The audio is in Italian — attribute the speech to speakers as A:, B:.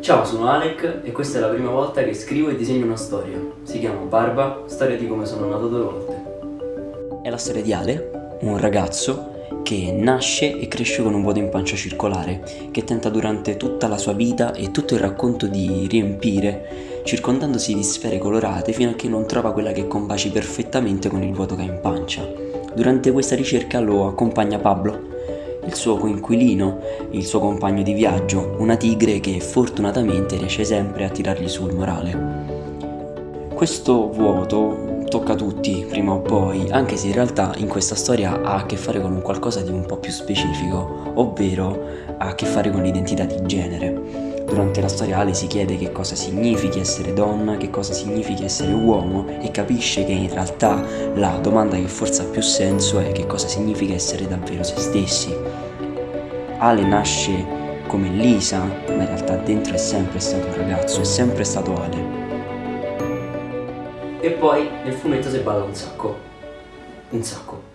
A: Ciao, sono Alec e questa è la prima volta che scrivo e disegno una storia. Si chiama Barba, storia di come sono nato due volte.
B: È la storia di Ale, un ragazzo che nasce e cresce con un vuoto in pancia circolare, che tenta durante tutta la sua vita e tutto il racconto di riempire, circondandosi di sfere colorate fino a che non trova quella che combaci perfettamente con il vuoto che ha in pancia. Durante questa ricerca lo accompagna Pablo, il suo coinquilino, il suo compagno di viaggio, una tigre che fortunatamente riesce sempre a tirargli sul morale. Questo vuoto tocca tutti prima o poi, anche se in realtà in questa storia ha a che fare con un qualcosa di un po' più specifico, ovvero ha a che fare con l'identità di genere. Durante la storia Ale si chiede che cosa significhi essere donna, che cosa significhi essere uomo e capisce che in realtà la domanda che forse ha più senso è che cosa significa essere davvero se stessi. Ale nasce come Lisa, ma in realtà dentro è sempre stato un ragazzo, è sempre stato Ale.
A: E poi nel fumetto si balla un sacco. Un sacco.